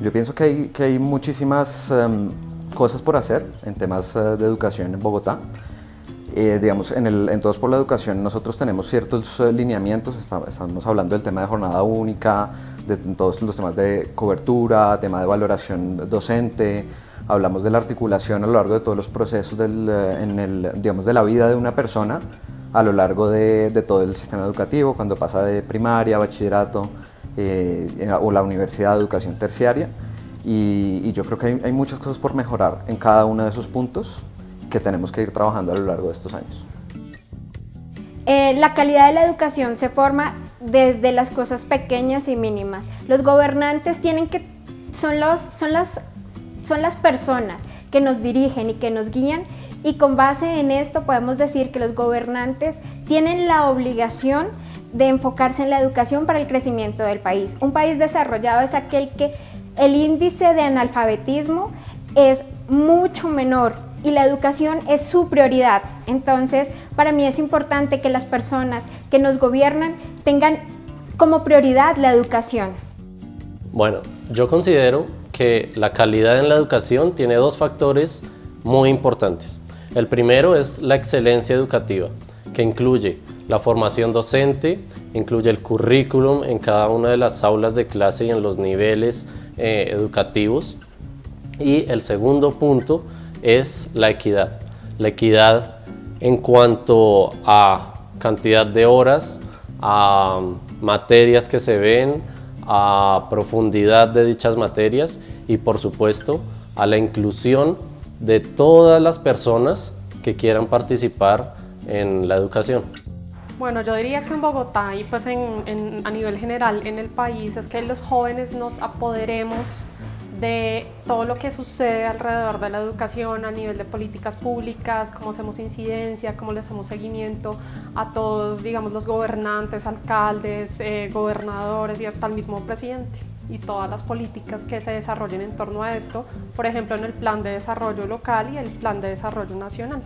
yo pienso que hay, que hay muchísimas em, cosas por hacer en temas eh, de educación en Bogotá. Eh, digamos, en, el, en, Todos por la Educación nosotros tenemos ciertos eh, lineamientos, estamos, hablando del tema de jornada única, de todos los temas de cobertura, tema de valoración docente, hablamos de la articulación a lo largo de todos los procesos del, digamos, de la vida de una persona a lo largo de, de todo el sistema educativo, cuando pasa de primaria, bachillerato o la universidad de educación terciaria y, yo creo que hay, muchas cosas por mejorar en cada uno de esos puntos que tenemos que ir trabajando a lo largo de estos años. Eh, la calidad de la educación se forma desde las cosas pequeñas y mínimas. Los gobernantes tienen que, son, los, son, las, son las personas que nos dirigen y que nos guían y con base en esto podemos decir que los gobernantes tienen la obligación de enfocarse en la educación para el crecimiento del país. Un país desarrollado es aquel que el índice de analfabetismo es mucho menor y la educación es su prioridad. Entonces, para mí es importante que las personas que nos gobiernan tengan como prioridad la educación. Bueno, yo considero que la calidad en la educación tiene dos factores muy importantes. El primero es la excelencia educativa, que incluye la formación docente, incluye el currículum en cada una de las aulas de clase y en los niveles eh, educativos. Y el segundo punto es la equidad. La equidad en cuanto a cantidad de horas, a materias que se ven, a profundidad de dichas materias y por supuesto a la inclusión de todas las personas que quieran participar en la educación. Bueno, yo diría que en Bogotá y pues en, a nivel general en el país es que los jóvenes nos apoderemos de todo lo que sucede alrededor de la educación a nivel de políticas públicas, cómo hacemos incidencia, cómo le hacemos seguimiento a todos, digamos, los gobernantes, alcaldes, eh, gobernadores y hasta el mismo presidente y todas las políticas que se desarrollen en torno a esto, por ejemplo, en el plan de desarrollo local y el plan de desarrollo nacional.